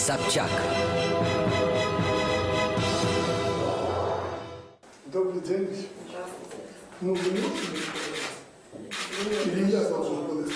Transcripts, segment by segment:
Собчак. Добрый день. Ну, вы не Или я должен был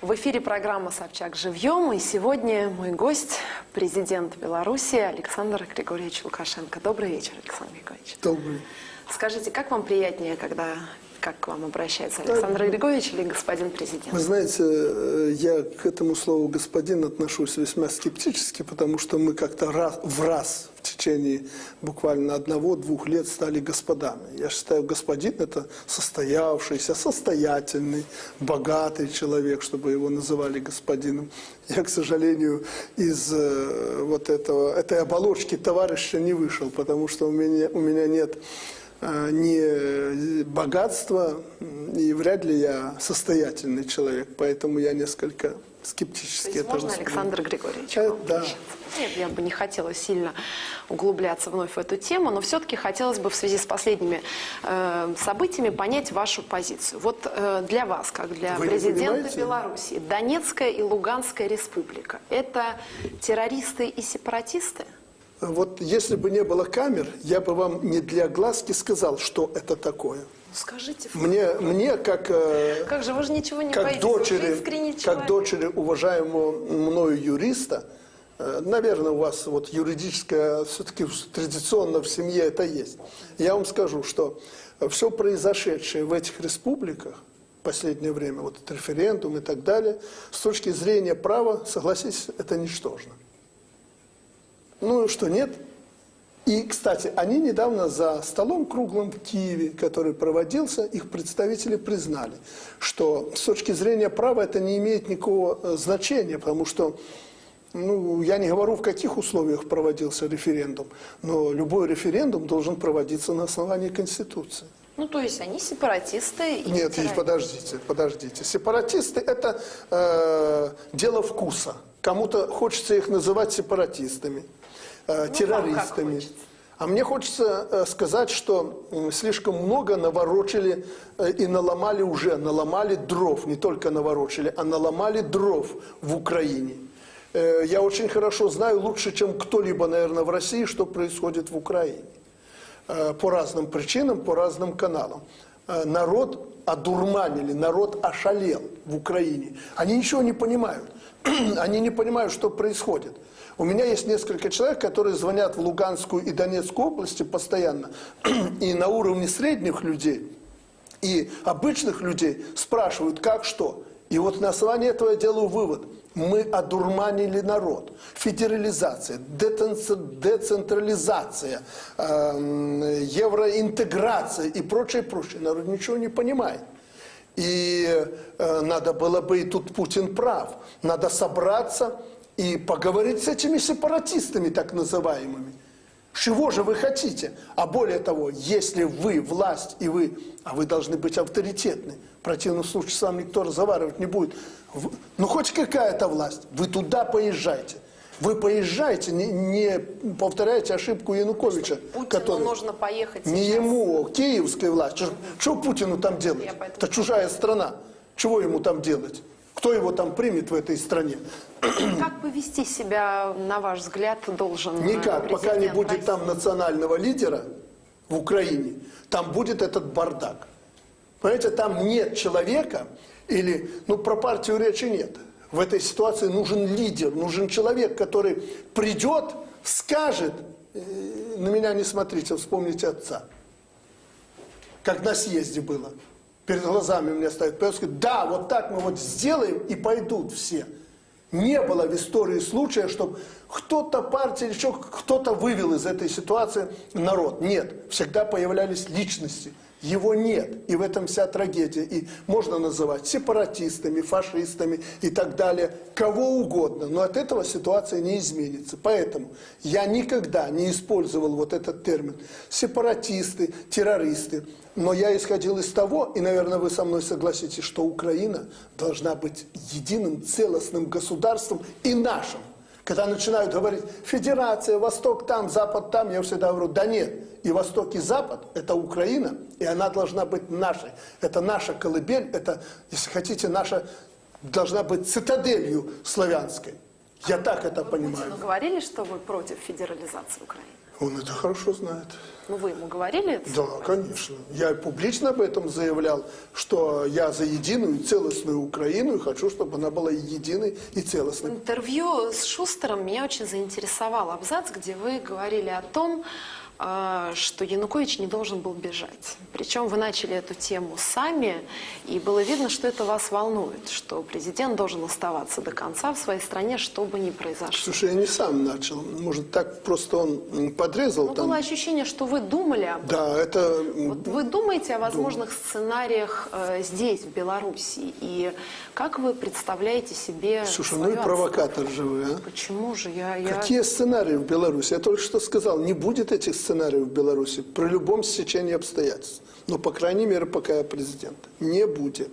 В эфире программа «Собчак живьем» и сегодня мой гость – президент Беларуси Александр Григорьевич Лукашенко. Добрый вечер, Александр Григорьевич. Добрый. Скажите, как вам приятнее, когда как к вам обращается Александр Григорьевич или господин президент? Вы знаете, э, я к этому слову «господин» отношусь весьма скептически, потому что мы как-то раз, в раз в течение буквально одного-двух лет стали господами. Я считаю, господин – это состоявшийся, состоятельный, богатый человек, чтобы его называли господином. Я, к сожалению, из э, вот этого, этой оболочки товарища не вышел, потому что у меня, у меня нет не богатства, и вряд ли я состоятельный человек, поэтому я несколько скептически То есть это можно, воспринимаю. Александр Григорьевич? Э, вам да. Нет, я бы не хотела сильно углубляться вновь в эту тему, но все-таки хотелось бы в связи с последними э, событиями понять вашу позицию. Вот э, для вас, как для Вы президента? Беларуси, Донецкая и Луганская республика – это террористы и сепаратисты? Вот если бы не было камер, я бы вам не для глазки сказал, что это такое. Скажите, Мне, мне как, э, как же, вы же ничего не как, боитесь, дочери, как дочери уважаемого мною юриста, э, наверное, у вас вот юридическое, все-таки традиционно в семье это есть. Я вам скажу, что все произошедшее в этих республиках, в последнее время, вот этот референдум и так далее, с точки зрения права, согласитесь, это ничтожно. Ну что, нет? И, кстати, они недавно за столом круглым в Киеве, который проводился, их представители признали, что с точки зрения права это не имеет никакого э, значения, потому что, ну, я не говорю, в каких условиях проводился референдум, но любой референдум должен проводиться на основании Конституции. Ну, то есть они сепаратисты и Нет, террористы. подождите, подождите. Сепаратисты – это э, дело вкуса. Кому-то хочется их называть сепаратистами, э, как террористами. А мне хочется э, сказать, что слишком много наворочили э, и наломали уже, наломали дров, не только наворочили, а наломали дров в Украине. Я очень хорошо знаю, лучше, чем кто-либо, наверное, в России, что происходит в Украине по разным причинам, по разным каналам. Э, Народ одурманили, народ ошалел в Украине. Они ничего не понимают. Они не понимают, что происходит. У меня есть несколько человек, которые звонят в Луганскую и Донецкую области постоянно. И на уровне средних людей и обычных людей спрашивают, как что. И вот на основании этого я делаю вывод. Мы одурманили народ. Федерализация, децентрализация, эм, евроинтеграция и прочее, прочее. Народ ничего не понимает. И э, надо было бы, и тут Путин прав, надо собраться и поговорить с этими сепаратистами так называемыми. Чего же вы хотите? А более того, если вы власть и вы, а вы должны быть авторитетны, противном случае с вами никто разговаривать не будет. Ну хоть какая-то власть, вы туда поезжайте. Вы поезжайте, не, не повторяйте ошибку Януковича. Путину который- нужно поехать не сейчас. ему, киевской власти. Что Путину там делать? Это чужая страна. Чего ему там делать? Кто его там примет в этой стране? Как повести себя, на ваш взгляд, должен Никак. Пока не будет России? там национального лидера в Украине, там будет этот бардак. Понимаете, там нет человека, или, ну, про партию речи нет. В этой ситуации нужен лидер, нужен человек, который придет, скажет, э, на меня не смотрите, вспомните отца. Как на съезде было. Перед глазами у меня стоит Петр, говорит, да, вот так мы вот сделаем, и пойдут все. Не было в истории случая, чтобы кто-то партия или кто-то вывел из этой ситуации народ. Нет, всегда появлялись личности. Его нет. И в этом вся трагедия. И можно называть сепаратистами, фашистами и так далее. Кого угодно. Но от этого ситуация не изменится. Поэтому я никогда не использовал вот этот термин. Сепаратисты, террористы. Но я исходил из того, и, наверное, вы со мной согласитесь, что Украина должна быть единым целостным государством и нашим. Когда начинают говорить, федерация, Восток там, Запад там, я всегда говорю, да нет, и Восток, и Запад – это Украина, и она должна быть нашей. Это наша колыбель, это, если хотите, наша должна быть цитаделью славянской. Я так это понимаю. Путину говорили, что вы против федерализации Украины? Он это хорошо знает. Ну, вы ему говорили это? Да, конечно. Я публично об этом заявлял, что я за единую и целостную Украину и хочу, чтобы она была единой и целостной. интервью с Шустером меня очень заинтересовал абзац, где вы говорили о том, что Янукович не должен был бежать. Причем вы начали эту тему сами, и было видно, что это вас волнует, что президент должен оставаться до конца в своей стране, что бы ни произошло. Слушай, я не сам начал. Может, так просто он подрезал Но там. было ощущение, что вы думали об этом. Да, это... Вот вы думаете о возможных сценариях э, здесь, в Беларуси, и как вы представляете себе Слушай, ну и провокатор же вы, а? Почему же я... я... Какие сценарии в Беларуси? Я только что сказал, не будет этих сценариев в Беларуси при любом стечении обстоятельств. Но, по крайней мере, пока я президент. Не будет.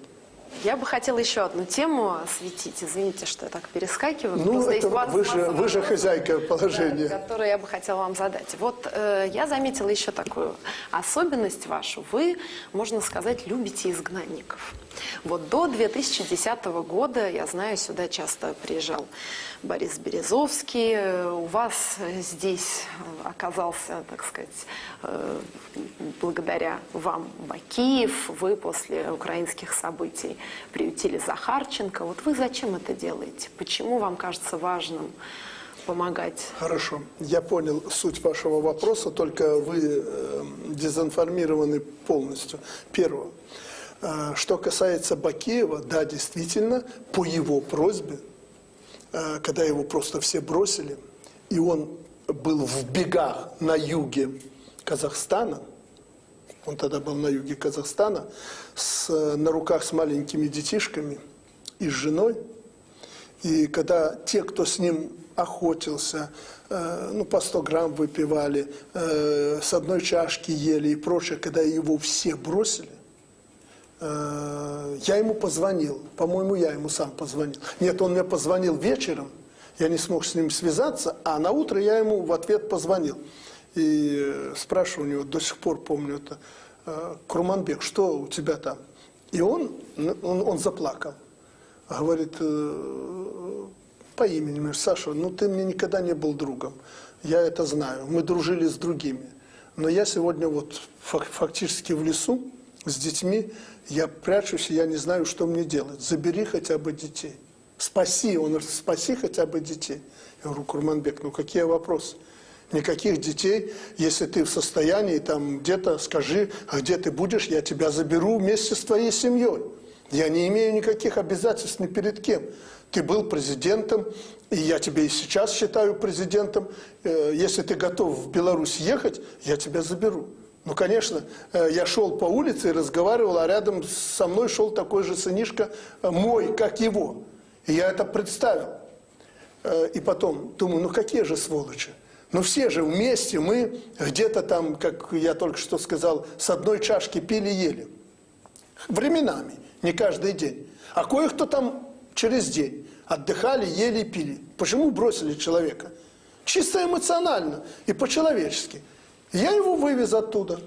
Я бы хотела еще одну тему осветить. Извините, что я так перескакиваю. Ну, Просто это есть 20 вы же, вы же хозяйка да, положения. которые я бы хотела вам задать. Вот э, я заметила еще такую особенность вашу. Вы, можно сказать, любите изгнанников. Вот до 2010 года, я знаю, сюда часто приезжал Борис Березовский. Э, У вас здесь оказался, так сказать, э, благодаря вам Бакиев. Вы после украинских событий приютили Захарченко. Вот вы зачем это делаете? Почему вам кажется важным помогать? Хорошо. Я понял суть вашего вопроса, только вы э, дезинформированы полностью. Первое. Э, что касается Бакеева, да, действительно, по его просьбе, э, когда его просто все бросили, и он был в бегах на юге Казахстана, он тогда был на юге Казахстана, с, на руках с маленькими детишками и с женой, и когда те, кто с ним охотился, э, ну, по 100 грамм выпивали, э, с одной чашки ели и прочее, когда его все бросили, э, я ему позвонил. По-моему, я ему сам позвонил. Нет, он мне позвонил вечером, я не смог с ним связаться, а на утро я ему в ответ позвонил. И э, спрашиваю у него, до сих пор помню это, э, Курманбек, что у тебя там? И он, он, он заплакал. Говорит, э, по имени, говорит, Саша, ну ты мне никогда не был другом. Я это знаю. Мы дружили с другими. Но я сегодня вот фак- фактически в лесу с детьми, я прячусь, я не знаю, что мне делать. Забери хотя бы детей. Спаси, он говорит, спаси хотя бы детей. Я говорю, Курманбек, ну какие вопросы? Никаких детей, если ты в состоянии, там где-то скажи, а где ты будешь, я тебя заберу вместе с твоей семьей. Я не имею никаких обязательств ни перед кем. Ты был президентом, и я тебя и сейчас считаю президентом. Э, Если ты готов в Беларусь ехать, я тебя заберу. Ну, конечно, э, я шел по улице и разговаривал, а рядом со мной шел такой же сынишка э, мой, как его. И я это представил. И потом думаю, ну какие же сволочи. Ну все же вместе мы где-то там, как я только что сказал, с одной чашки пили-ели. Временами, не каждый день. А кое-кто там через день отдыхали, ели и пили. Почему бросили человека? Чисто эмоционально и по-человечески. Я его вывез оттуда.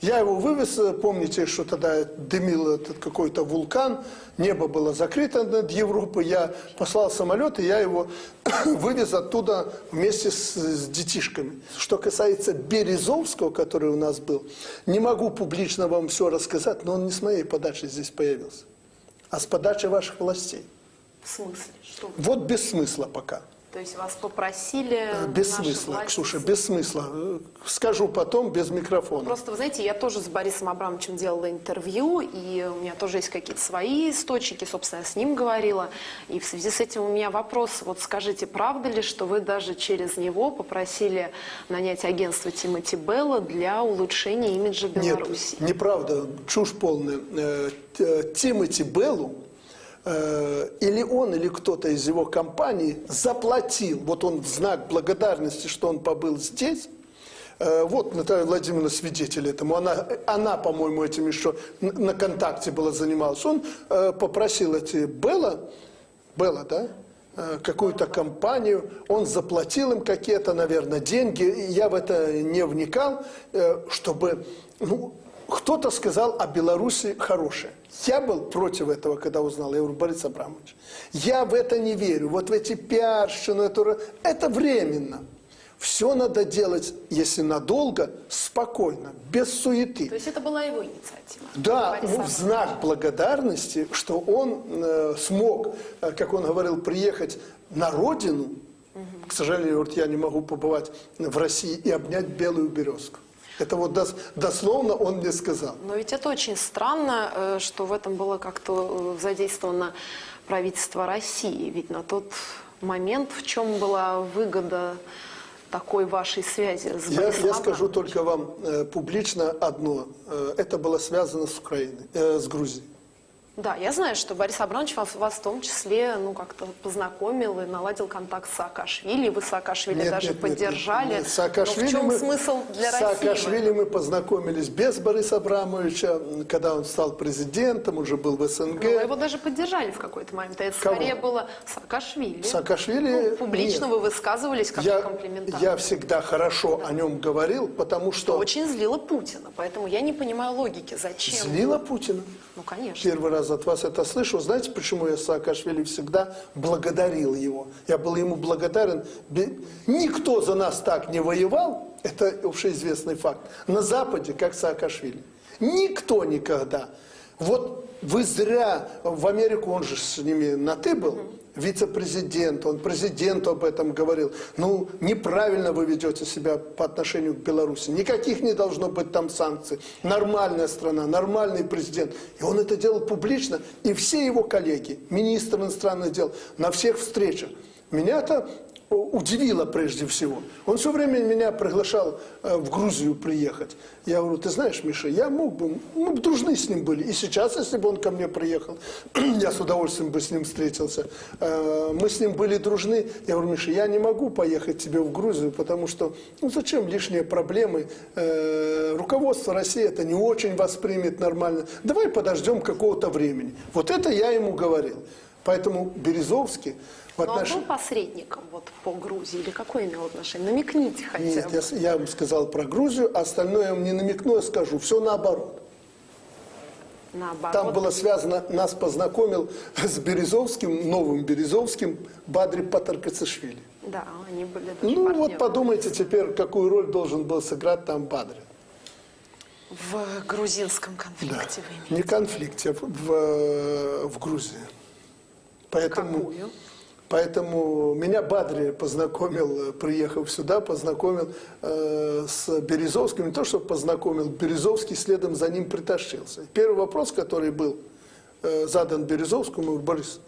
Я его вывез, э, помните, что тогда дымил этот какой-то вулкан, небо было закрыто над Европой, я послал самолет, и я его вывез оттуда вместе с, с детишками. Что касается Березовского, который у нас был, не могу публично вам все рассказать, но он не с моей подачи здесь появился, а с подачи ваших властей. В смысле? Что? Вот без смысла пока. То есть вас попросили... Без наши смысла, власти Ксюша, без смысла. Э, Скажу потом, без микрофона. Просто, вы знаете, я тоже с Борисом Абрамовичем делала интервью, и у меня тоже есть какие-то свои источники, собственно, я с ним говорила. И в связи с этим у меня вопрос, вот скажите, правда ли, что вы даже через него попросили нанять агентство Тимоти Белла для улучшения имиджа Беларуси? Нет, неправда, чушь полная. Э, Т- Тимоти Беллу, э, или он, или кто-то из его компании заплатил, вот он в знак благодарности, что он побыл здесь, э, вот Наталья Владимировна свидетель этому, она, она по-моему, этим еще на контакте была занималась. Он э, попросил эти Белла, Белла, да, э, какую-то компанию, он заплатил им какие-то, наверное, деньги, я в это не вникал, чтобы, ну, кто-то сказал о Беларуси хорошее. Я был против этого, когда узнал. Я говорю, Борис Абрамович, я в это не верю. Вот в эти пиарщину, это, это временно. Все надо делать, если надолго, спокойно, без суеты. То есть это была его инициатива? Да, ну, в знак благодарности, что он э, смог, э, как он говорил, приехать на родину. К сожалению, вот я не могу побывать в России и обнять белую березку. Это вот дос- дословно он мне сказал. Но ведь это очень странно, э, что в этом было как-то э, задействовано правительство России. Ведь на тот момент в чем была выгода такой вашей связи с Я, я скажу только вам э, публично одно. Э, это было связано с Украиной, э, с Грузией. Да, я знаю, что Борис Абрамович вас, вас в том числе ну, как-то познакомил и наладил контакт с Саакашвили. Вы Саакашвили Нет, даже нет, нет, поддержали. нет. Саакашвили Но в чем мы- смысл для России? Саакашвили мы познакомились без Бориса Абрамовича, когда он стал президентом, уже был в СНГ. Ну, вы его даже поддержали в какой-то момент. Это Кого? скорее было Саакашвили. Саакашвили Ну, публично нет. вы высказывались как Я, комплиментарно. я всегда хорошо о нем говорил, потому Что что очень злило Путина. Поэтому я не понимаю логики. Зачем? злила Путина. Ну, конечно. Первый раз от вас это слышу. Знаете, почему я Саакашвили всегда благодарил его? Я был ему благодарен. Никто за нас так не воевал, это общеизвестный факт, на Западе, как Саакашвили. Никто никогда. Вот вы зря, в Америку он же с ними на «ты» был, вице-президент, он президенту об этом говорил. Ну, неправильно вы ведете себя по отношению к Беларуси. Никаких не должно быть там санкций. Нормальная страна, нормальный президент. И он это делал публично. И все его коллеги, министр иностранных дел, на всех встречах. Меня это удивило прежде всего. Он все время меня приглашал э, в Грузию приехать. Я говорю, ты знаешь, Миша, я мог бы, мы бы дружны с ним были. И сейчас, если бы он ко мне приехал, я с удовольствием бы с ним встретился. Э, Мы с ним были дружны. Я говорю, Миша, я не могу поехать тебе в Грузию, потому что, ну зачем лишние проблемы? Э, Руководство России это не очень воспримет нормально. Давай подождем какого-то времени. Вот это я ему говорил. Поэтому Березовский в Но он отношении... был посредником вот, по Грузии или какое имел отношение? Намекните хотя Нет, бы. я, с- я вам сказал про Грузию, а остальное я вам не намекну, я скажу. Все наоборот. Наоборот. Там было связано, нас познакомил с Березовским, новым Березовским, Бадри Патаркацишвили. Да, они были даже Ну партнеры. вот подумайте теперь, какую роль должен был сыграть там Бадри. В грузинском конфликте вы имеете. Не конфликте, а в, в, в Грузии. Поэтому, Какую? Поэтому меня Бадри познакомил, э, приехав сюда, познакомил э, с Березовским. Не то, что познакомил, Березовский следом за ним притащился. Первый вопрос, который был э, задан Березовскому, Борис,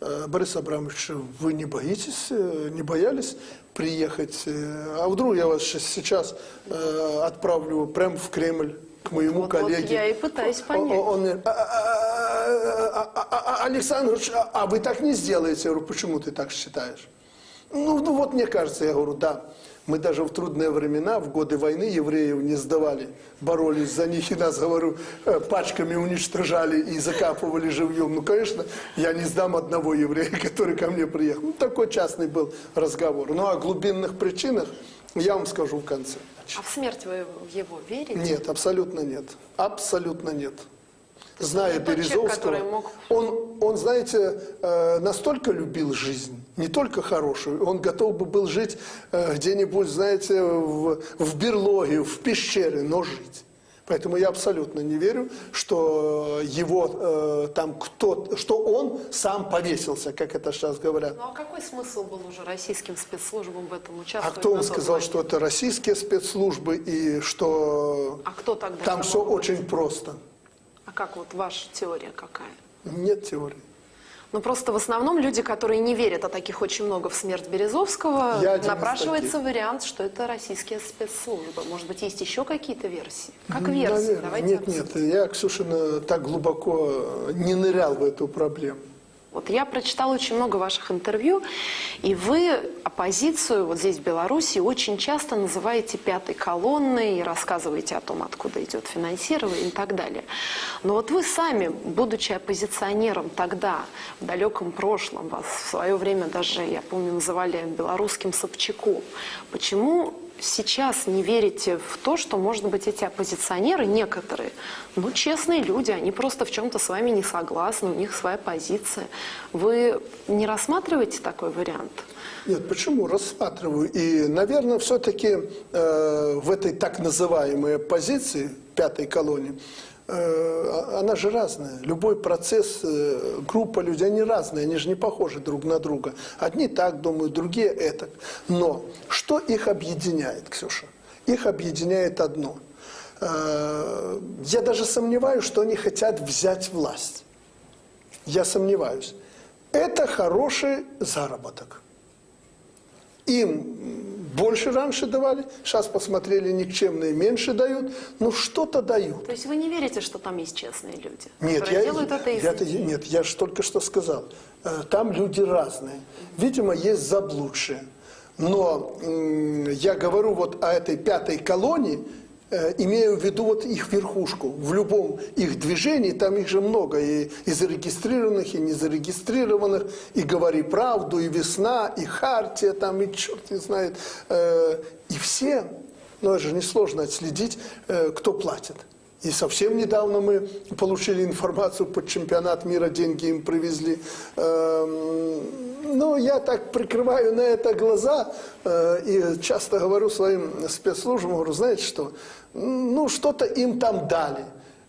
э, Борис Абрамович, вы не боитесь, э, не боялись приехать? э, А вдруг я вас сейчас э, отправлю прямо в Кремль к моему Вот- вот коллеге? я и пытаюсь понять. О- Он мне, «А, а, а, а, а, Александр, а вы так не сделаете? Я говорю, почему ты так считаешь? Ну, ну вот мне кажется, я говорю, да. Мы даже в трудные времена, в годы войны евреев не сдавали, боролись за них и нас, говорю, э, пачками уничтожали и закапывали живьем. Ну, конечно, я не сдам одного еврея, который ко мне приехал. Ну, такой частный был разговор. Ну, о глубинных причинах я вам скажу в конце. А в смерть вы его верите? Нет, абсолютно нет. Абсолютно нет. Зная человек, Березовского, который мог- он, он, знаете, э, настолько любил жизнь, не только хорошую, он готов бы был жить э, где-нибудь, знаете, в, в берлоге, в пещере, но жить. Поэтому я абсолютно не верю, что его э, там кто, что он сам повесился, как это сейчас говорят. Ну а какой смысл был уже российским спецслужбам в этом А участвовать? кто на вам сказал, момент? что это российские спецслужбы и что А кто тогда там все очень просто? А как вот ваша теория какая? Нет теории. Ну просто в основном люди, которые не верят, а таких очень много в смерть Березовского, Я напрашивается вариант, что это российские спецслужбы. Может быть, есть еще какие-то версии? Как версии? Наверное. Давайте Нет, обсудим. нет, я, Ксюшина, так глубоко не нырял в эту проблему. Вот я прочитала очень много ваших интервью, и вы оппозицию вот здесь, в Беларуси, очень часто называете пятой колонной и рассказываете о том, откуда идет финансирование и так далее. Но вот вы сами, будучи оппозиционером тогда, в далеком прошлом, вас в свое время даже, я помню, называли белорусским Собчаком. Почему сейчас не верите в то, что, может быть, эти оппозиционеры, некоторые, ну, честные люди, они просто в чем-то с вами не согласны, у них своя позиция. Вы не рассматриваете такой вариант? Нет, почему? Рассматриваю. И, наверное, все-таки э, в этой так называемой оппозиции, пятой колонии, она же разная. Любой процесс, э, группа людей, они разные, они же не похожи друг на друга. Одни так думают, другие это. Но что их объединяет, Ксюша? Их объединяет одно. Э, я даже сомневаюсь, что они хотят взять власть. Я сомневаюсь. Это хороший заработок. Им больше раньше давали, сейчас посмотрели, никчемные меньше дают, но что-то дают. То есть вы не верите, что там есть честные люди, Нет, я, делают это из я, идеи? нет, я же только что сказал. Э, Там люди разные. Видимо, есть заблудшие. Но я говорю вот о этой пятой колонии, имею в виду вот их верхушку. В любом их движении, там их же много, и, и зарегистрированных, и незарегистрированных, и «Говори правду», и «Весна», и «Хартия», там, и черт не знает. Э, И все, ну это же несложно отследить, э, кто платит. И совсем недавно мы получили информацию под чемпионат мира, деньги им привезли. Эм, Ну, я так прикрываю на это глаза э, и часто говорю своим спецслужбам, говорю, знаете что, ну, что-то им там дали.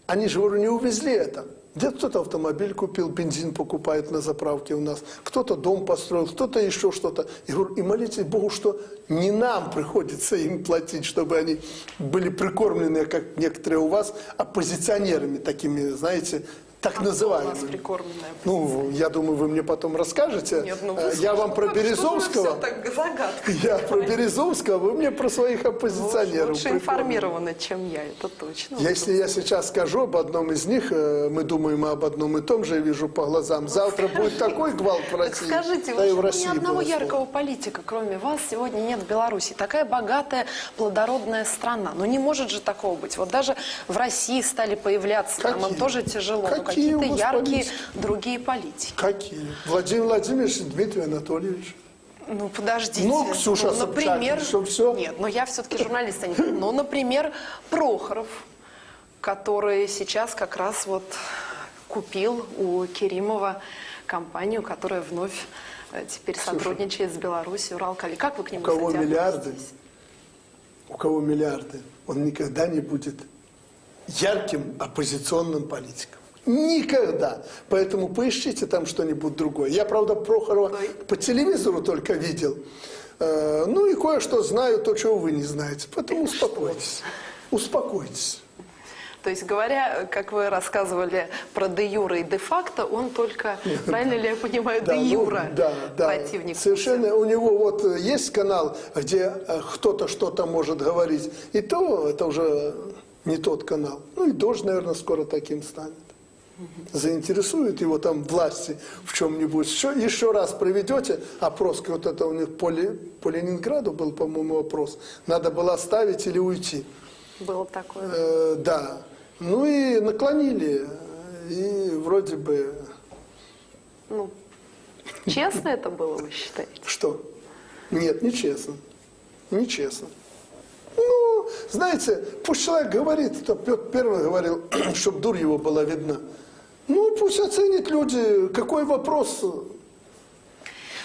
Они же, говорю, не увезли это. Где кто-то автомобиль купил, бензин покупает на заправке у нас, кто-то дом построил, кто-то еще что-то. И, говорю, и молитесь Богу, что не нам приходится им платить, чтобы они были прикормлены, как некоторые у вас, оппозиционерами такими, знаете, так А кто у нас прикормленная Ну, я думаю, вы мне потом расскажете. Нет, ну вы Э, я вам про вы- Березовского. Вы так загадка? Я про Березовского, вы мне про своих оппозиционеров. Лучше прикормленных. информированы, чем я, это точно. Если я сейчас скажу об одном из них, э, мы думаем об одном и том же, я вижу по глазам. Завтра будет такой гвалт в Так России. скажите, да и в России ни одного яркого политика, кроме вас, сегодня нет в Беларуси? Такая богатая, плодородная страна. Ну не может же такого быть. Вот даже в России стали появляться, Какие? тоже тяжело, но Какие какие-то вас яркие другие политики. Какие? Владимир Владимирович и Дмитрий Анатольевич. Ну, подождите. Ну, Ксюша Собчак, например, что всё? Нет, но я все-таки журналист, а не... Ну, например, Прохоров, который сейчас как раз вот купил у Керимова компанию, которая вновь э, теперь сотрудничает с Беларусью, Уралкали. Как вы к нему, У кого кстати, миллиарды, относитесь? у кого миллиарды, он никогда не будет ярким оппозиционным политиком. Никогда. Поэтому поищите там что-нибудь другое. Я, правда, Прохорова по телевизору только видел. Э, Ну и кое-что знаю, то, чего вы не знаете. Поэтому успокойтесь. Успокойтесь. То есть, говоря, как вы рассказывали про де юра и де факто, он только, правильно ли я понимаю, де ну, юра да, да. противник. Совершенно. У него вот есть канал, где э, кто-то что-то может говорить, и то это уже не тот канал. Ну и Дождь, наверное, скоро таким станет. Заинтересует его там власти в чем-нибудь. Еще, еще раз проведете опрос, вот это у них по, по Ленинграду был, по-моему, опрос. Надо было оставить или уйти. Было такое. Э, да. Ну и наклонили. И вроде бы... Ну, честно это было, вы считаете? Что? Нет, нечестно. Нечестно. Ну, знаете, пусть человек говорит, то Петр Первый говорил, чтобы дурь его была видна. Ну, пусть оценят люди, какой вопрос.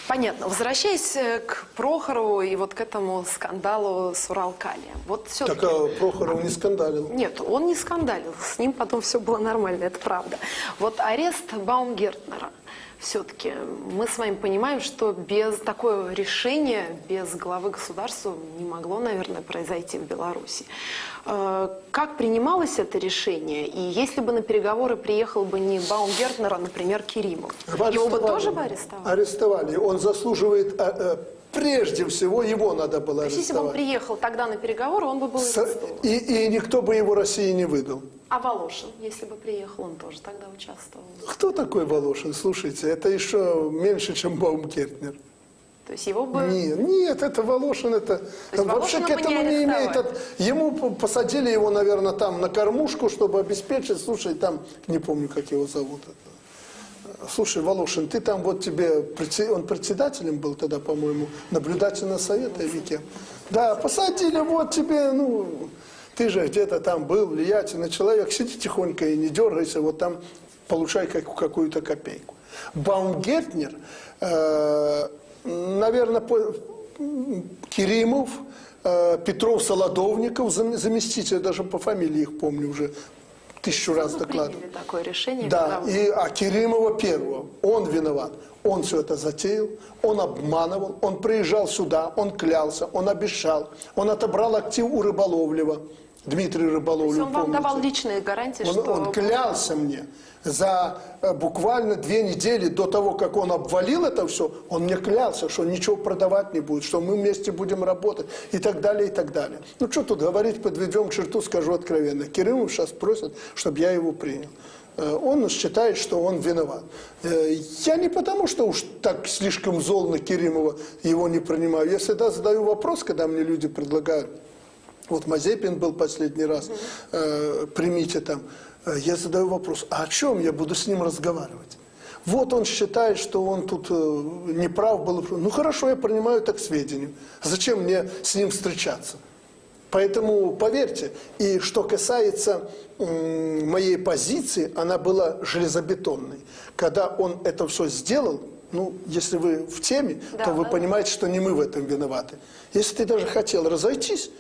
Понятно. Возвращаясь э, к Прохорову и вот к этому скандалу с Уралкалием. Вот все Так а Прохоров не скандалил. Нет, он не скандалил. С ним потом все было нормально, это правда. Вот арест Баумгертнера. Все-таки мы с вами понимаем, что без такого решения, без главы государства не могло, наверное, произойти в Беларуси. Э, Как принималось это решение? И если бы на переговоры приехал бы не Баумгертнер, а, например, Керимов, его бы тоже бы арестовали? Арестовали. Он заслуживает, а, а, прежде всего, его надо было То есть, если бы он приехал тогда на переговоры, он бы был С-. И, и никто бы его России не выдал. А Волошин, если бы приехал, он тоже тогда участвовал. Кто такой Волошин? Слушайте, это еще меньше, чем Баумгертнер. То есть его бы... Нет, нет, это Волошин, это вообще к этому не не имеет. от- Ему посадили его, наверное, там на кормушку, чтобы обеспечить. Слушай, там не помню, как его зовут. это. Слушай, Волошин, ты там вот тебе, он председателем был тогда, по-моему, наблюдательного совета или? Да, посадили, вот тебе, ну, ты же где-то там был, влиятельный человек, сиди тихонько и не дергайся, вот там получай как- какую-то копейку. Баумгертнер, э, наверное, по- Керимов, э, Петров, Солодовников, зам- заместитель, даже по фамилии их помню уже, тысячу раз Ну, докладывал. такое решение. Да, и, а Керимова первого, он виноват. Он все это затеял, он обманывал, он приезжал сюда, он клялся, он обещал, он отобрал актив у Рыболовлева, Дмитрий То есть Рыболовлев, он вам помните? давал личные гарантии, Он, что... он клялся мне за э, буквально две недели до того, как он обвалил это все, он мне клялся, что ничего продавать не будет, что мы вместе будем работать и так далее, и так далее. Ну что тут говорить, подведем черту, скажу откровенно. Кириллов сейчас просит, чтобы я его принял. Э, Он считает, что он виноват. Э, Я не потому, что уж так слишком зол на Керимова его не принимаю. Я всегда задаю вопрос, когда мне люди предлагают вот Мазепин был последний раз, э, примите там. Э, Я задаю вопрос, а о чем я буду с ним разговаривать? Вот он считает, что он тут э, неправ был. Ну хорошо, я принимаю так к сведению. Зачем мне с ним встречаться? Поэтому поверьте, и что касается моей позиции, она была железобетонной. Когда он это все сделал, ну, если вы в теме, Да, то вы да. понимаете, что не мы в этом виноваты. Если ты даже хотел разойтись,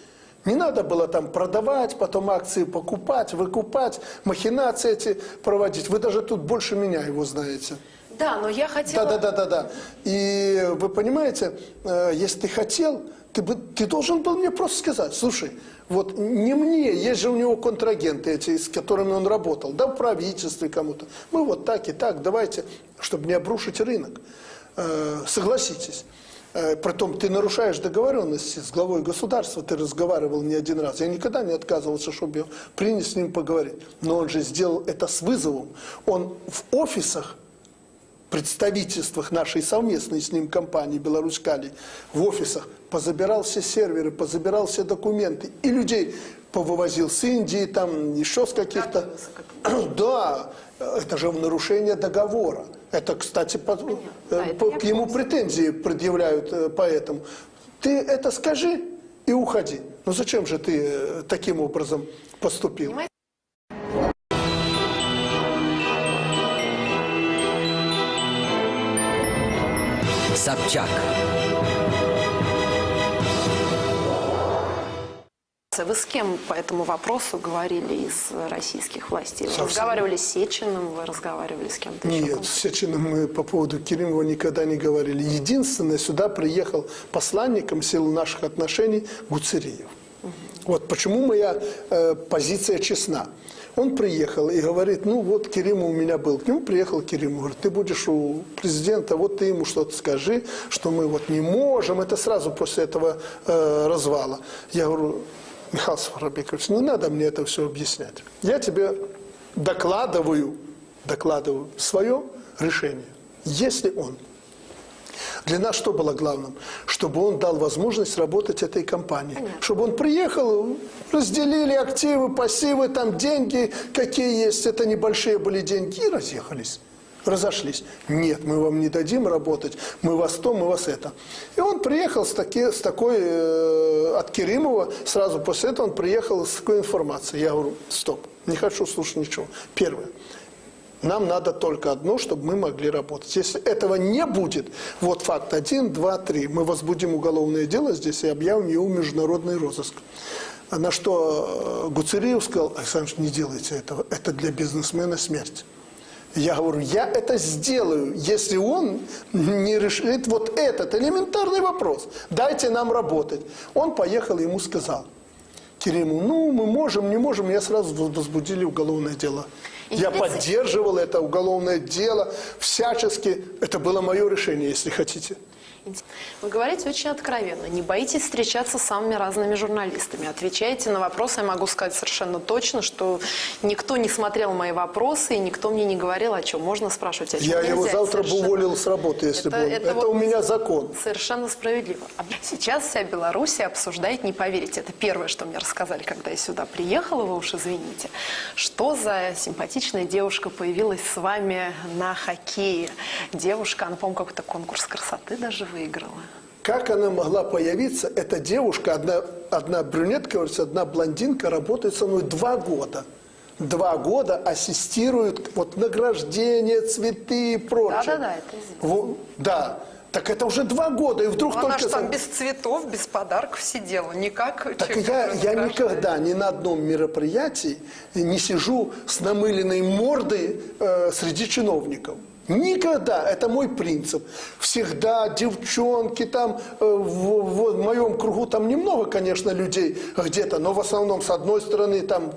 не надо было там продавать, потом акции покупать, выкупать, махинации эти проводить. Вы даже тут больше меня его знаете. Да, но я хотела... Да, да, да, да, да. И вы понимаете, э, если ты хотел, ты, бы, ты должен был мне просто сказать, слушай, вот не мне, есть же у него контрагенты эти, с которыми он работал, да, в правительстве кому-то. Мы вот так и так, давайте, чтобы не обрушить рынок. Э, Согласитесь. Э, Притом ты нарушаешь договоренности с главой государства, ты разговаривал не один раз. Я никогда не отказывался, чтобы я принять с ним поговорить. Но он же сделал это с вызовом. Он в офисах представительствах нашей совместной с ним компании «Беларусь-Калий» в офисах позабирал все серверы, позабирал все документы и людей повывозил с Индии, там еще с каких-то... Да, это же в нарушение договора. Это, кстати, по, Да, э, это по- я к ему в претензии предъявляют э, поэтому. Ты это скажи и уходи. Ну зачем же ты э, таким образом поступил? Понимаете? Собчак. Вы с кем по этому вопросу говорили из российских властей? Вы Совсем. разговаривали с Сечиным, вы разговаривали с кем-то еще? Нет, с Сечиным мы по поводу Керимова никогда не говорили. Единственное, сюда приехал посланником сил наших отношений Гуцериев. Вот почему моя э, позиция честна. Он приехал и говорит, ну вот Керимов у меня был. К нему приехал Керимов, говорит, ты будешь у президента, вот ты ему что-то скажи, что мы вот не можем. Это сразу после этого э, развала. Я говорю, Михаил Сафарбекович, не надо мне это все объяснять. Я тебе докладываю, докладываю свое решение. Если он для нас что было главным? Чтобы он дал возможность работать этой компании. Чтобы он приехал, разделили активы, пассивы, там деньги, какие есть, это небольшие были деньги, и разъехались. Разошлись. Нет, мы вам не дадим работать, мы вас то, мы вас это. И он приехал с, таки, с такой, э, от Керимова, сразу после этого он приехал с такой информацией. Я говорю, стоп, не хочу слушать ничего. Первое. Нам надо только одно, чтобы мы могли работать. Если этого не будет, вот факт один, два, три, мы возбудим уголовное дело здесь и объявим его международный розыск. На что э, Гуцериев сказал, Александр, не делайте этого, это для бизнесмена смерть. Я говорю, я это сделаю, если он не решит вот этот элементарный вопрос. Дайте нам работать. Он поехал, ему сказал. Кериму, ну, мы можем, не можем. Я сразу возбудили уголовное дело. Я поддерживал это уголовное дело всячески. Это было мое решение, если хотите. Вы говорите очень откровенно, не боитесь встречаться с самыми разными журналистами. Отвечаете на вопросы, я могу сказать совершенно точно, что никто не смотрел мои вопросы, и никто мне не говорил, о чем можно спрашивать, о чем Я нельзя. его завтра бы совершенно- уволил с работы, если бы он- Это, вот у меня закон. Совершенно справедливо. А Сейчас вся Белоруссия обсуждает, не поверите, это первое, что мне рассказали, когда я сюда приехала, вы уж извините, что за симпатичная девушка появилась с вами на хоккее. Девушка, она, по-моему, какой-то конкурс красоты даже выиграла. Как она могла появиться? Эта девушка, одна, одна брюнетка, одна блондинка, работает со мной два года. Два года ассистирует вот награждение, цветы и прочее. Да-да-да, это известно. Да. Так это уже два года, и вдруг Ну, Она только... же там без цветов, без подарков сидела, никак Так я, я никогда ни на одном мероприятии не сижу с намыленной мордой э, среди чиновников. Никогда. Это мой принцип. Всегда девчонки там, э, в, в моем кругу там немного, конечно, людей где-то, но в основном с одной стороны там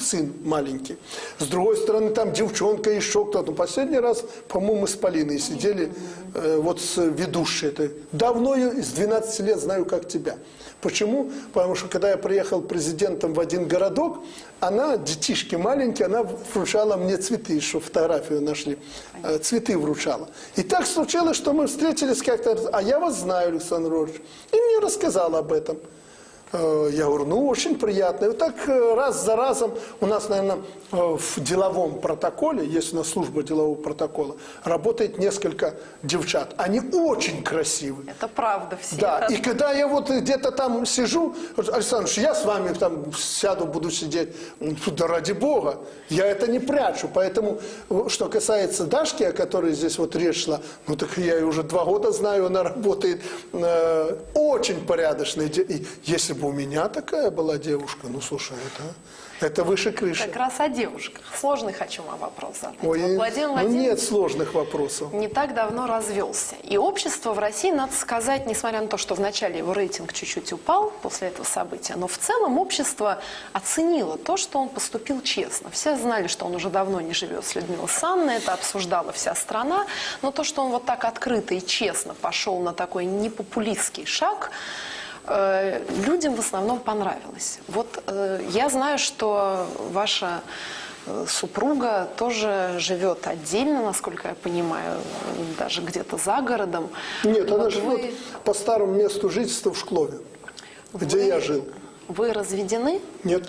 сын маленький, с другой стороны там девчонка, еще кто-то. Ну, Последний раз, по-моему, с Полиной сидели, э, вот с ведущей этой. Давно с 12 лет знаю, как тебя. Почему? Потому что когда я приехал президентом в один городок, она, детишки маленькие, она вручала мне цветы, еще фотографию нашли, э, цветы вручала. И так случилось, что мы встретились как-то, а я вас знаю, Александр Иванович. И мне рассказала об этом. Э, Я говорю, ну, очень приятно. И вот так э, раз за разом у нас, наверное, э, в деловом протоколе, есть у нас служба делового протокола, работает несколько девчат. Они очень красивые. Это правда, все Да, это и когда я вот где-то там сижу, Александр, я с вами там сяду, буду сидеть, да ради бога, я это не прячу. Поэтому, что касается Дашки, о которой здесь вот речь шла, ну так я ее уже два года знаю, она работает э, очень порядочной. де- И если бы у меня такая была девушка, ну слушай, это, это выше крыши. как раз о девушках. Сложный хочу вам вопрос задать. Ой, Вот Владимир ну Владимирович нет сложных вопросов. не так давно развелся. И общество в России, надо сказать, несмотря на то, что вначале его рейтинг чуть-чуть упал после этого события, но в целом общество оценило то, что он поступил честно. Все знали, что он уже давно не живет с Людмилой Санной, это обсуждала вся страна, но то, что он вот так открыто и честно пошел на такой непопулистский шаг, людям в основном понравилось. Вот э, я знаю, что ваша э, супруга тоже живет отдельно, насколько я понимаю, даже где-то за городом. Нет, она Вот живет вы- по старому месту жительства в Шклове, где вы- я жил. Вы разведены, Нет.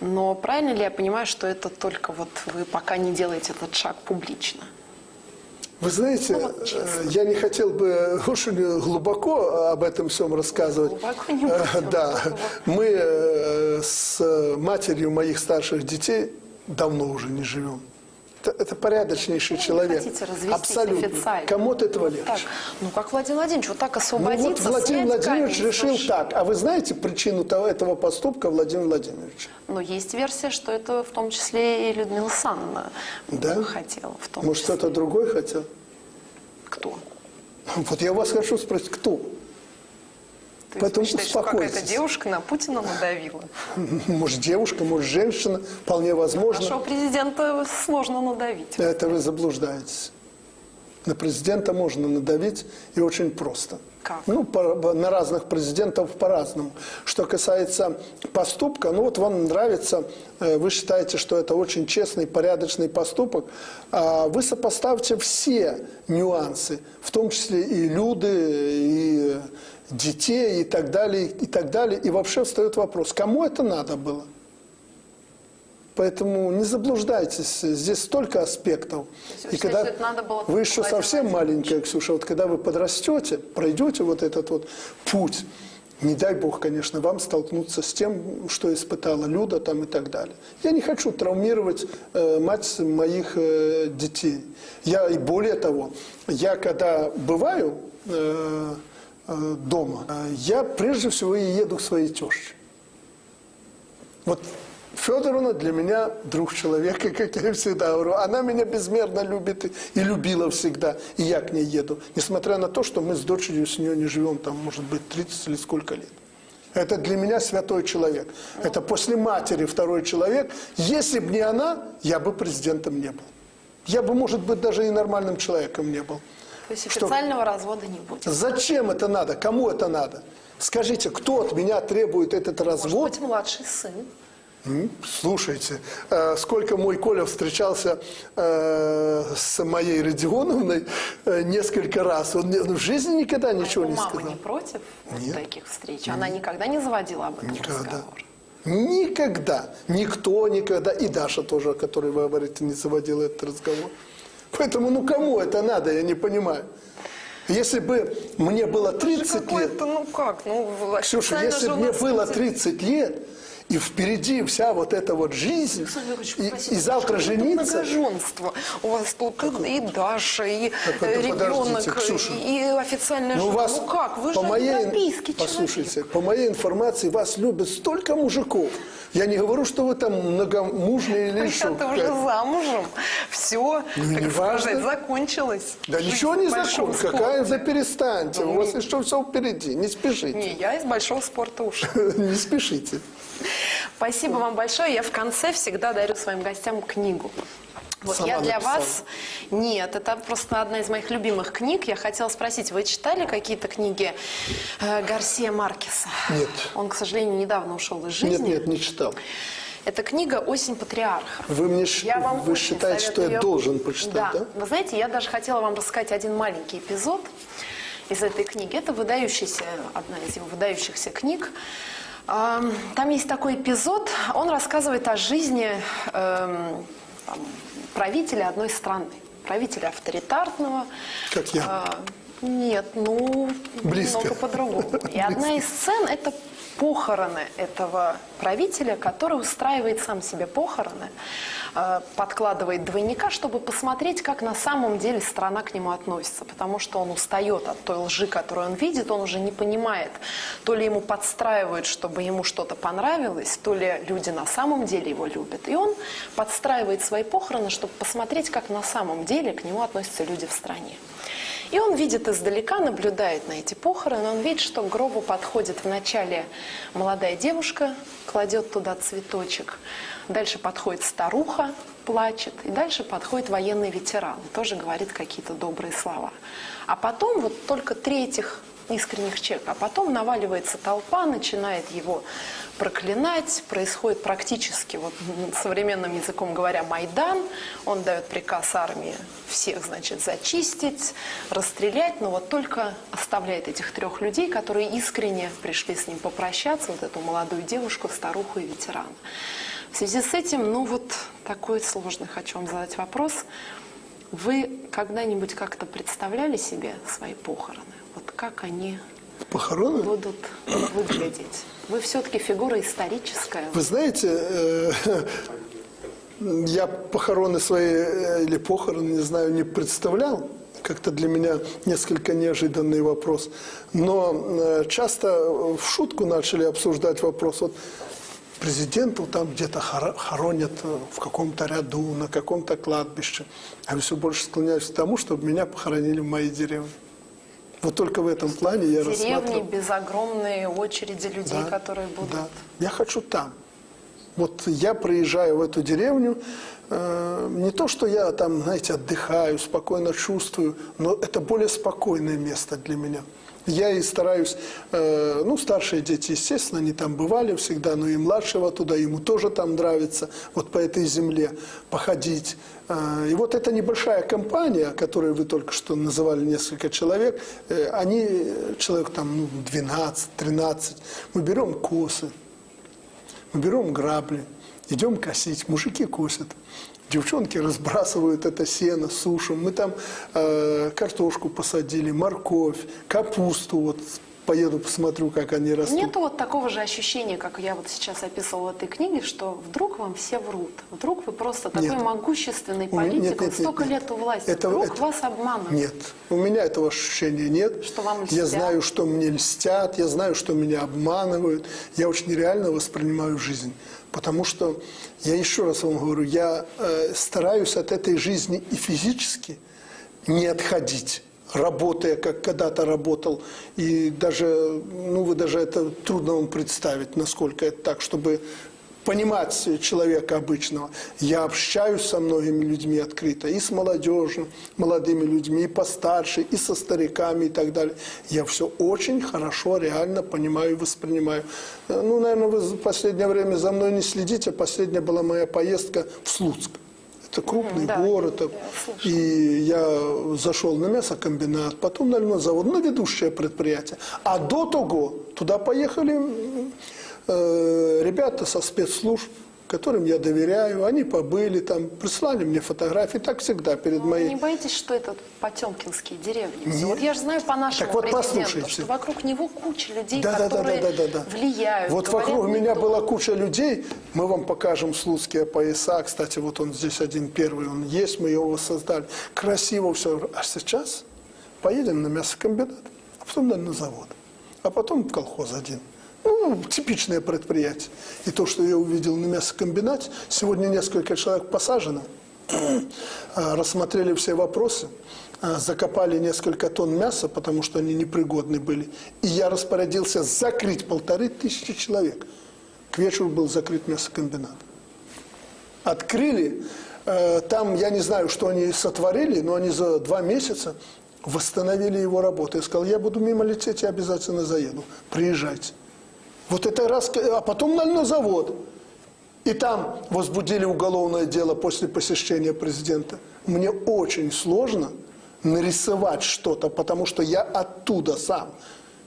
но правильно ли я понимаю, что это только вот вы пока не делаете этот шаг публично? Вы знаете, вот э, я не хотел бы очень глубоко об этом всем рассказывать. Глубоко не Э, будем, Да, мы э, с матерью моих старших детей давно уже не живем. Это, это порядочнейший Ну, человек. Абсолютно. официально? Кому от этого Вот легче? так. Ну, как Владимир Владимирович, вот так Ну освободиться, вот Владимир Владимирович решил души. так. А вы знаете причину того, этого поступка Владимира Владимировича? Но есть версия, что это в том числе и Людмила Санна Да? хотела. В том Может, кто-то другой хотел? Кто? Вот я вас хочу спросить, кто? То есть Поэтому вы считаете, что какая-то девушка на Путина надавила? Может, девушка, может, женщина, вполне возможно. Нашего президента сложно надавить. Это вы заблуждаетесь. На президента можно надавить и очень просто. Как? Ну, по- на разных президентов по-разному. Что касается поступка, ну вот вам нравится, э, вы считаете, что это очень честный, порядочный поступок, а вы сопоставьте все нюансы, в том числе и люди, и детей, и так далее, и так далее. И вообще встает вопрос, кому это надо было? Поэтому не заблуждайтесь, здесь столько аспектов. есть надо было вы еще совсем маленькая, Ксюша, вот когда вы подрастете, пройдете вот этот вот путь, не дай бог, конечно, вам столкнуться с тем, что испытала Люда там и так далее. Я не хочу травмировать э, мать моих э, детей. Я и более того, я когда бываю э, дома, э, я прежде всего и еду к своей теще. Вот Федоровна для меня друг человека, как я всегда говорю. Она меня безмерно любит и любила всегда. И я к ней еду. Несмотря на то, что мы с дочерью с нее не живем, там, может быть, 30 или сколько лет. Это для меня святой человек. Это после матери второй человек. Если бы не она, я бы президентом не был. Я бы, может быть, даже и нормальным человеком не был. То есть Что- официального развода не будет. Зачем это надо? Кому это надо? Скажите, кто от меня требует этот Может развод? быть, младший сын. Слушайте, э, сколько мой Коля встречался э, с моей Родионовной э, несколько раз, он, он в жизни никогда ничего А не его мама сказал. не против Нет. таких встреч? Она никогда не заводила об этом Никогда. разговор? Никогда. Никто никогда. И Даша тоже, о которой вы говорите, не заводила этот разговор. Поэтому, ну кому это надо, я не понимаю. Если бы мне было 30 лет, ну как, ну Ксюша, если бы мне было люди- 30 лет, и впереди вся вот эта вот жизнь, Ильич, и, и завтра жениться, Многоженство. У вас тут и, и Даша, и Так э, ребенок, Ксюша. и официальная ну, жена. вас, ну как, вы по же моей, послушайте, человек. по моей информации, вас любят столько мужиков. Я не говорю, что вы там многомужные или еще. Хотя ты уже замужем. Все, Ну, как не важно. сказать, закончилось. Да Жизнь ничего не большом закон. Какая за перестаньте. Ну, У вас не- еще все впереди. Не спешите. Не, я из большого спорта ушла. Не спешите. Спасибо вам большое. Я в конце всегда дарю своим гостям книгу. Вот Сама я для написала? вас... Нет, это просто одна из моих любимых книг. Я хотела спросить, вы читали какие-то книги э, Гарсия Маркеса? Нет. Он, к сожалению, недавно ушел из жизни. Нет, нет, не читал. Это книга «Осень патриарха». Вы мне Я вам вы считаете, что я должен почитать, да? Вы знаете, я даже хотела вам рассказать один маленький эпизод из этой книги. Это выдающаяся, одна из его выдающихся книг. Ам, Там есть такой эпизод, он рассказывает о жизни эм, там, правителя одной страны. Правителя авторитарного. Как я. А, нет, ну, Близко. немного по-другому. И одна из сцен – это похороны этого правителя, который устраивает сам себе похороны, э, подкладывает двойника, чтобы посмотреть, как на самом деле страна к нему относится. Потому что он устает от той лжи, которую он видит, он уже не понимает, то ли ему подстраивают, чтобы ему что-то понравилось, то ли люди на самом деле его любят. И он подстраивает свои похороны, чтобы посмотреть, как на самом деле к нему относятся люди в стране. И он видит издалека, наблюдает на эти похороны, он видит, что к гробу подходит вначале молодая девушка, кладет туда цветочек, дальше подходит старуха, плачет, и дальше подходит военный ветеран, тоже говорит какие-то добрые слова. А потом вот только три этих искренних человека, а потом наваливается толпа, начинает его проклинать, происходит практически, вот современным языком говоря, Майдан, он дает приказ армии всех, значит, зачистить, расстрелять, но вот только оставляет этих трех людей, которые искренне пришли с ним попрощаться, вот эту молодую девушку, старуху и ветерана. В связи с этим, ну вот такой сложный хочу вам задать вопрос. Вы когда-нибудь как-то представляли себе свои похороны? Вот как они Похороны? будут выглядеть? Вы все-таки фигура историческая. Вы знаете, э, я похороны свои э, или похороны, не знаю, не представлял. Как-то для меня несколько неожиданный вопрос. Но э, часто в шутку начали обсуждать вопрос. Вот президентов там где-то хоро- хоронят э, в каком-то ряду, на каком-то кладбище. А я все больше склоняюсь к тому, чтобы меня похоронили в моей деревне. Вот только в этом плане я Деревни рассматриваю. без огромной очереди людей, Да, которые будут. да. Я хочу там. Вот я приезжаю в эту деревню, э, не то, что я там, знаете, отдыхаю, спокойно чувствую, но это более спокойное место для меня. Я и стараюсь, э, ну, старшие дети, естественно, они там бывали всегда, но и младшего туда, ему тоже там нравится, вот по этой земле походить. Э, и вот эта небольшая компания, которую вы только что называли несколько человек, э, они, человек там ну, 12-13, мы берем косы, мы берем грабли, идем косить, мужики косят. Девчонки разбрасывают это сено, сушим. Мы там э, картошку посадили, морковь, капусту. Вот поеду посмотрю, как они растут. Нету вот такого же ощущения, как я вот сейчас описывала в этой книге, что вдруг вам все врут. Вдруг вы просто такой Нет. могущественный политик, нет, нет, нет, столько нет. лет у власти. Это- вдруг это- вас обманывают. Нет, у меня этого ощущения нет. Что вам Я льстят? знаю, что мне льстят, я знаю, что меня обманывают. Я очень реально воспринимаю жизнь. Потому что, я еще раз вам говорю, я э, стараюсь от этой жизни и физически не отходить работая, как когда-то работал. И даже, ну, вы даже это трудно вам представить, насколько это так, чтобы понимать человека обычного. Я общаюсь со многими людьми открыто, и с молодежью, молодыми людьми, и постарше, и со стариками и так далее. Я все очень хорошо, реально понимаю и воспринимаю. Э, Ну, наверное, вы в последнее время за мной не следите. Последняя была моя поездка в Слуцк. Это крупный да, город. И я зашел на мясокомбинат, потом на льнозавод, на ведущее предприятие. А до того туда поехали э, ребята со спецслужб, которым я доверяю. Они побыли там, прислали мне фотографии, так всегда перед Вы моей... не боитесь, что это потемкинские деревни? Нет. Вот я же знаю по нашему Так вот президенту, послушайте. что вокруг него куча людей, Да, да, да, которые да, да, да, да. влияют. Вот вокруг меня то. была куча людей. Мы вам покажем слуцкие пояса. Кстати, вот он здесь один первый, он есть, мы его создали. Красиво все. А сейчас поедем на мясокомбинат, а потом наверное, на завод. А потом в колхоз один. Ну, типичное предприятие. И то, что я увидел на мясокомбинате, сегодня несколько человек посажено, а, рассмотрели все вопросы, а, закопали несколько тонн мяса, потому что они непригодны были. И я распорядился закрыть полторы тысячи человек. К вечеру был закрыт мясокомбинат. Открыли, э, там, я не знаю, что они сотворили, но они за два месяца восстановили его работу. Я сказал, я буду мимо лететь, я обязательно заеду. Приезжайте. Вот это раз, а потом на, завод. И там возбудили уголовное дело после посещения президента. Мне очень сложно нарисовать что-то, потому что я оттуда сам.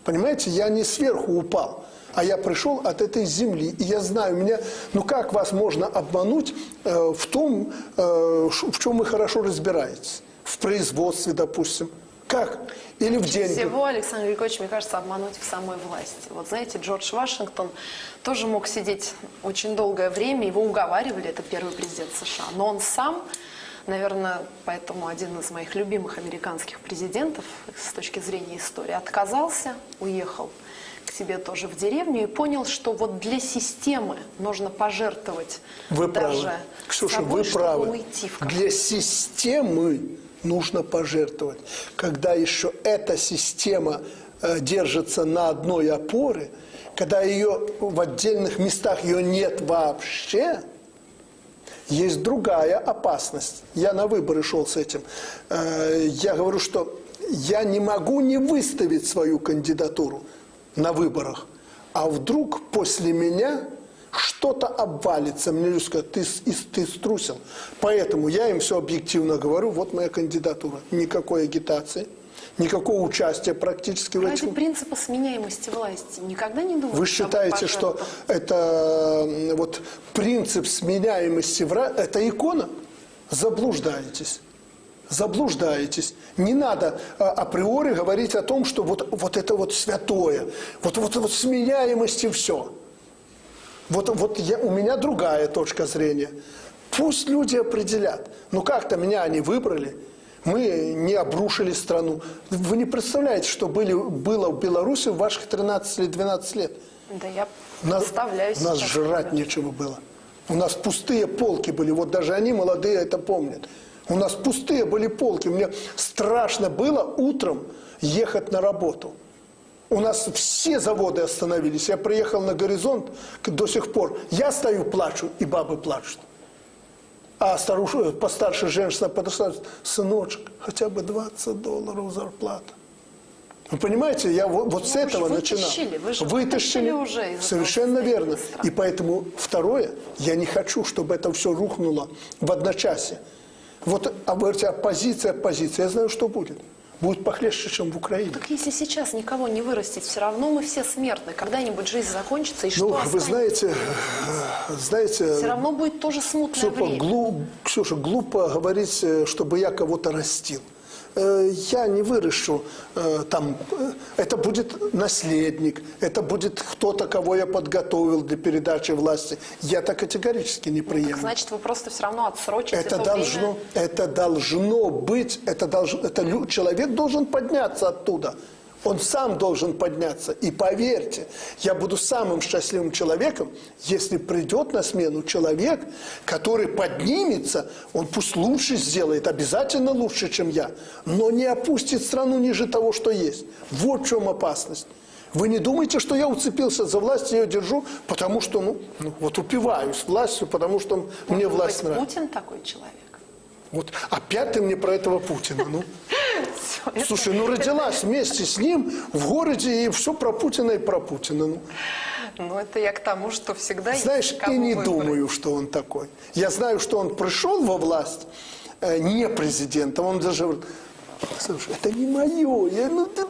Понимаете, я не сверху упал, а я пришел от этой земли. И я знаю, меня, ну как вас можно обмануть э, в том, э, в чем вы хорошо разбираетесь? В производстве, допустим. Как? Или в деньгах. Всего, Александр Григорьевич, мне кажется, обмануть в самой власти. Вот знаете, Джордж Вашингтон тоже мог сидеть очень долгое время, его уговаривали, это первый президент США, но он сам, наверное, поэтому один из моих любимых американских президентов с точки зрения истории, отказался, уехал к себе тоже в деревню и понял, что вот для системы нужно пожертвовать Вы даже правы. Ксюша, собой, вы правы. уйти в Для системы нужно пожертвовать. Когда еще эта система э, держится на одной опоре, когда ее в отдельных местах ее нет вообще, есть другая опасность. Я на выборы шел с этим. Э, Я говорю, что я не могу не выставить свою кандидатуру на выборах. А вдруг после меня что-то обвалится. Мне люди скажут, ты, ты струсил. Поэтому я им все объективно говорю, вот моя кандидатура. Никакой агитации, никакого участия практически в Ради этом. принципа сменяемости власти никогда не думали, Вы считаете, что это вот принцип сменяемости вра- это икона? Заблуждаетесь. Заблуждаетесь. Не надо а, априори говорить о том, что вот, вот это вот святое, вот, вот, вот сменяемость и все. Вот, вот я, у меня другая точка зрения. Пусть люди определят. Ну как-то меня они выбрали. Мы не обрушили страну. Вы не представляете, что были, было в Беларуси в ваших 13 или 12 лет. Да я Нас, представляю нас сейчас жрать себя. нечего было. У нас пустые полки были. Вот даже они, молодые, это помнят. У нас пустые были полки. Мне страшно было утром ехать на работу. У нас все заводы остановились. Я приехал на горизонт до сих пор. Я стою, плачу, и бабы плачут. А старуша, постарше женщина подошла, сыночек, хотя бы 20 долларов зарплата. Вы понимаете, я вот, вот с Ну, этого начинал. вытащили, вы же Вытащили. уже Совершенно верно. И поэтому второе, я не хочу, чтобы это все рухнуло в одночасье. Вот, а вы говорите, оппозиция, оппозиция. Я знаю, что будет. Будет похлеще, чем в Украине. Так если сейчас никого не вырастить, все равно мы все смертны. Когда-нибудь жизнь закончится, и что Ну, вы знаете, знаете, Все равно будет тоже смутное Ксюша, время. глуп- Ксюша, глупо говорить, э, чтобы я кого-то растил. Э, Я не выращу э, там, э, это будет наследник, это будет кто-то, кого я подготовил для передачи власти. Я так категорически не приемлю. Значит, вы просто все равно отсрочите Это то должно, время. это должно быть, это должно, это человек должен подняться оттуда. Он сам должен подняться. И поверьте, я буду самым счастливым человеком, если придет на смену человек, который поднимется, он пусть лучше сделает, обязательно лучше, чем я, но не опустит страну ниже того, что есть. Вот в чем опасность. Вы не думаете, что я уцепился за власть, я ее держу, потому что, ну, ну, вот упиваюсь властью, потому что мне Может власть быть, нравится. Путин такой человек? Вот опять ты мне про этого Путина, ну. Это- Слушай, ну родилась вместе с ним в городе, и все про Путина и про Путина. Ну. Ну, это я к тому, что всегда Знаешь, есть и не выбрать. думаю, что он такой. Я знаю, что он пришел во власть э, не президентом. Он даже говорит, слушай, это не мое. Я, ну, ты-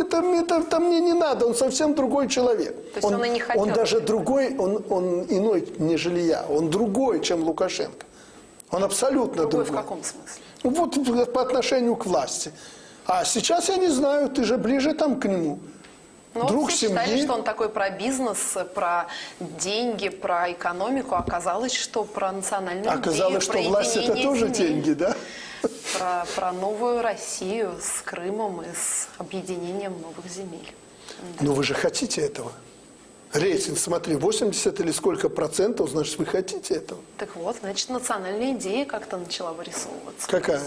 это, это, это мне не надо, он совсем другой человек. То есть он и не хотел Он даже другой, он, он иной, нежели я. Он другой, чем Лукашенко. Он абсолютно Другой другой. в каком смысле? Ну, Вот по отношению к власти. А сейчас я не знаю, ты же ближе там к нему. Ну, Друг все считали, семьи. что он такой про бизнес, про деньги, про экономику. Оказалось, что про национальную Оказалось, идею, что власть это тоже земель, деньги, да? Про, про новую Россию с Крымом и с объединением новых земель. Но вы же хотите этого. Рейтинг, смотри, 80 или сколько процентов, значит, вы хотите этого. Так вот, значит, национальная идея как-то начала вырисовываться. Какая?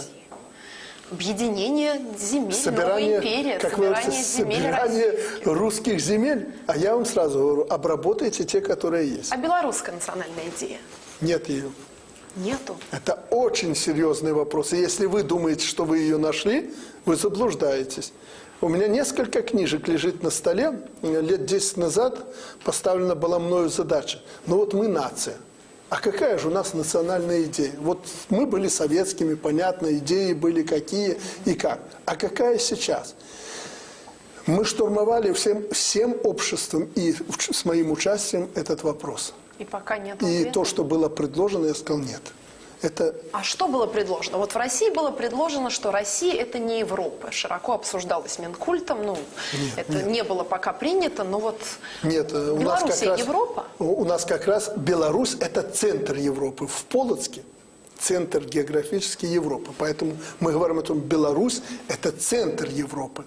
Объединение земель, Собирание, новая империя, как собирание говорите, земель собирание российских. русских земель. А я вам сразу говорю, обработайте те, которые есть. А белорусская национальная идея? Нет ее. Нету. Это очень серьезный вопрос. И если вы думаете, что вы ее нашли, вы заблуждаетесь. У меня несколько книжек лежит на столе. Лет 10 назад поставлена была мною задача. Ну вот мы нация. А какая же у нас национальная идея? Вот мы были советскими, понятно, идеи были какие и как. А какая сейчас? Мы штурмовали всем, всем обществом и с моим участием этот вопрос. И пока нет И ответа. то, что было предложено, я сказал нет. Это А что было предложено? Вот в России было предложено, что Россия это не Европа. Широко обсуждалось Минкультом. Ну, это не было пока принято, но вот Нет, э, у нас как раз, Европа? У нас как раз Беларусь – это центр Европы. В Полоцке центр географический Европы. Поэтому мы говорим о том, Беларусь – это центр Европы.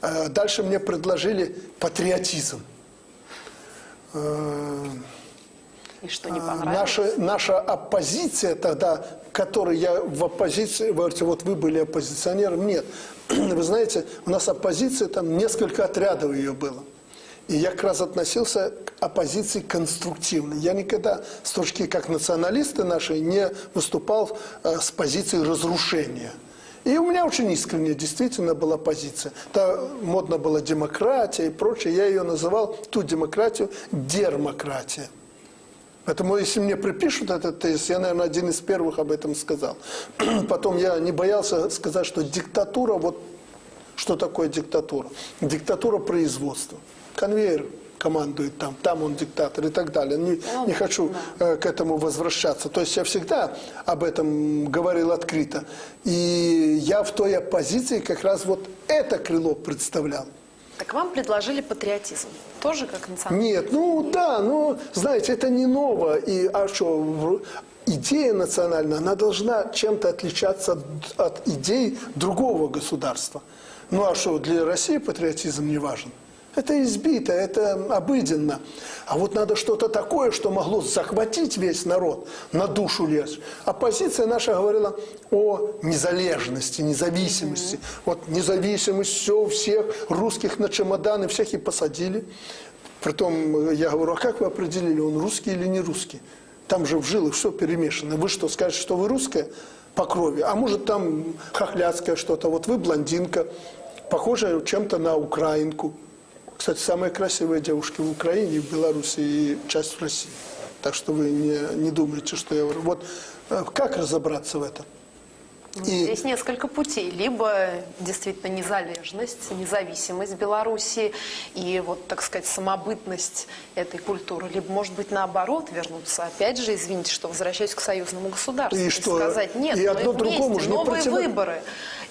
Э, Дальше мне предложили патриотизм. И что не а, понравилось? Наша, наша оппозиция тогда, которой я в оппозиции, вы говорите, вот вы были оппозиционером, нет. Вы знаете, у нас оппозиция, там несколько отрядов ее было. И я как раз относился к оппозиции конструктивной. Я никогда с точки, как националисты наши, не выступал э, с позиции разрушения. И у меня очень искренне действительно была позиция. Та модно была демократия и прочее. Я ее называл, ту демократию, дермократия. Поэтому, если мне припишут этот тезис, я, наверное, один из первых об этом сказал. Потом я не боялся сказать, что диктатура, вот что такое диктатура? Диктатура производства. Конвейер командует там, там он диктатор и так далее. Не, не хочу э, к этому возвращаться. То есть я всегда об этом говорил открыто. И я в той оппозиции как раз вот это крыло представлял. Так вам предложили патриотизм. Тоже как национальный? Нет, ну да, ну, знаете, это не ново. И, а что, идея национальная, она должна чем-то отличаться от, от идей другого государства. Ну а что, для России патриотизм не важен? Это избито, это обыденно. А вот надо что-то такое, что могло захватить весь народ, на душу лезть. Оппозиция наша говорила о незалежности, независимости. Вот независимость, все, всех русских на чемоданы, всех и посадили. Притом, я говорю, а как вы определили, он русский или не русский? Там же в жилах все перемешано. Вы что, скажете, что вы русская по крови? А может, там хохляцкое что-то. Вот вы блондинка, похожая чем-то на украинку. Кстати, самые красивые девушки в Украине, в Беларуси и часть в России. Так что вы не, не думайте, что я. Вот э, как разобраться в этом? И Здесь несколько путей. Либо действительно незалежность, независимость Беларуси и вот, так сказать, самобытность этой культуры. Либо, может быть, наоборот, вернуться. Опять же, извините, что возвращаюсь к союзному государству. И что? сказать, нет, И мы одно вместе, другому же не новые противо- выборы.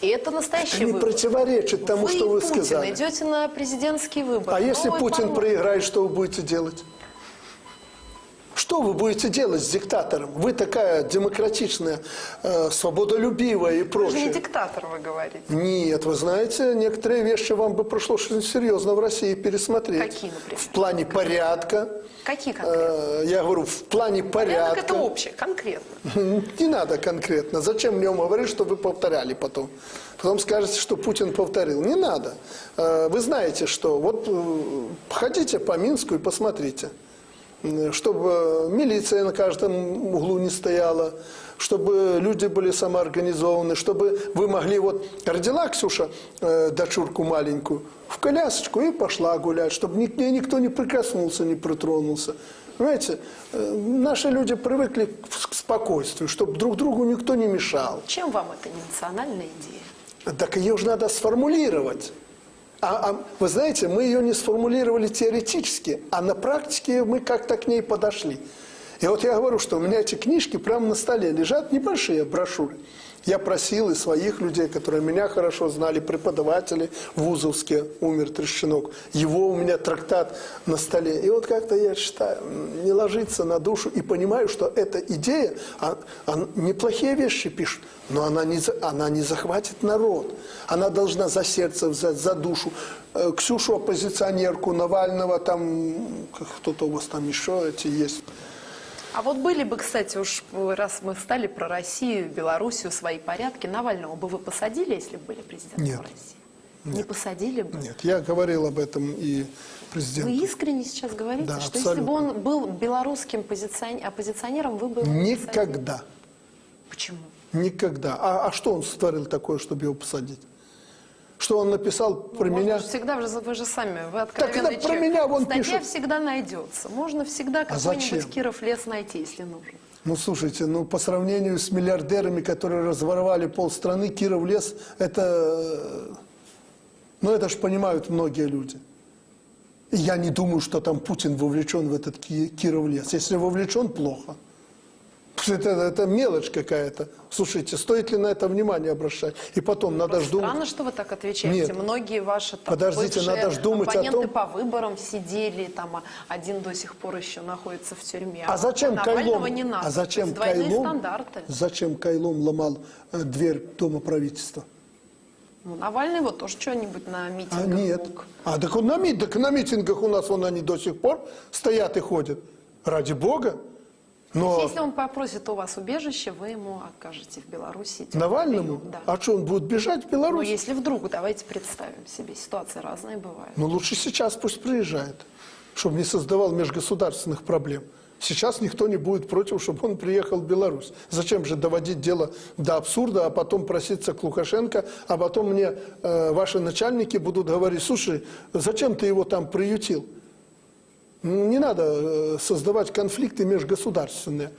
И это настоящий Это не выбор. противоречит тому, вы что вы и Путин сказали. идете на президентский выбор. А если Путин парламент. проиграет, что вы будете делать? Что вы будете делать с диктатором? Вы такая демократичная, э, свободолюбивая и Вы прочее. не диктатор, вы говорите. Нет, вы знаете, некоторые вещи вам бы пришлось очень серьезно в России пересмотреть. Какие, например? В плане порядка. Какие конкретно? Э, Я говорю, в плане Порядок порядка. это общее, конкретно. Не надо конкретно. Зачем мне говорить, что вы повторяли потом? Потом скажете, что Путин повторил. Не надо. Э, Вы знаете, что вот э, ходите по Минску и посмотрите. Чтобы милиция на каждом углу не стояла, чтобы люди были самоорганизованы, чтобы вы могли... Вот родила Ксюша э, дочурку маленькую в колясочку и пошла гулять, чтобы ни- никто не прикоснулся, не притронулся. Понимаете, э, наши люди привыкли к спокойствию, чтобы друг другу никто не мешал. Чем вам не национальная идея? Так ее же надо сформулировать. А, а вы знаете, мы ее не сформулировали теоретически, а на практике мы как-то к ней подошли. И вот я говорю, что у меня эти книжки прямо на столе лежат, небольшие брошюры. Я просил и своих людей, которые меня хорошо знали, преподаватели вузовские, умер Трещинок. Его у меня трактат на столе. И вот как-то я читаю, не ложится на душу и понимаю, что эта идея, а- а неплохие вещи пишут, но она не, она не захватит народ. Она должна за сердце взять, за душу. Э, Ксюшу оппозиционерку, Навального, там кто-то у вас там еще эти есть. А вот были бы, кстати, уж раз мы стали про Россию, Белоруссию, свои порядки, Навального бы вы посадили, если бы были президентом Нет. России? Не посадили бы? Нет, я говорил об этом и Вы президенту. искренне сейчас говорите, Да, что если бы абсолютно. он был белорусским позицион- оппозиционером, вы бы его не посадили? Никогда. Почему? Никогда. А, а что он сотворил такое, чтобы его посадить? Что он написал про Можно меня? же всегда, вы же, вы же сами, вы Так откровенный это про меня вон Статья пишут. всегда найдется. Можно всегда А какой-нибудь Киров лес найти, если нужно. Ну, слушайте, ну, по сравнению с миллиардерами, которые разворовали полстраны, Киров лес, это... Ну, это ж понимают многие люди. Я не думаю, что там Путин вовлечен в этот Ки- Киров лес. Если вовлечен, плохо. Это, это мелочь какая-то. Слушайте, стоит ли на это внимание обращать? И потом, надо ж думать... Странно, что вы так отвечаете. Нет. Многие ваши там, Подождите, надо ж думать о том- по выборам сидели, там а один до сих пор еще находится в тюрьме. А зачем Навального Кайлом, не надо. а зачем Кайлом, стандарты. зачем Кайлом ломал э, дверь Дома правительства? Ну, Навальный вот тоже что-нибудь на митингах А нет. мог. А так, он на, так на митингах у нас вон они до сих пор стоят и ходят. Ради бога. Но Если он попросит у вас убежище, вы ему окажете в Беларуси. Навальному, прием, Да. а что, он будет бежать в Но Беларусь? если вдруг, давайте представим себе, ситуации разные бывают. Ну, лучше сейчас пусть приезжает, чтобы не создавал межгосударственных проблем. Сейчас никто не будет против, чтобы он приехал в Беларусь. Зачем же доводить дело до абсурда, а потом проситься к Лукашенко, а потом мне э, ваши начальники будут говорить, слушай, зачем ты его там приютил? Не надо э, создавать конфликты межгосударственные.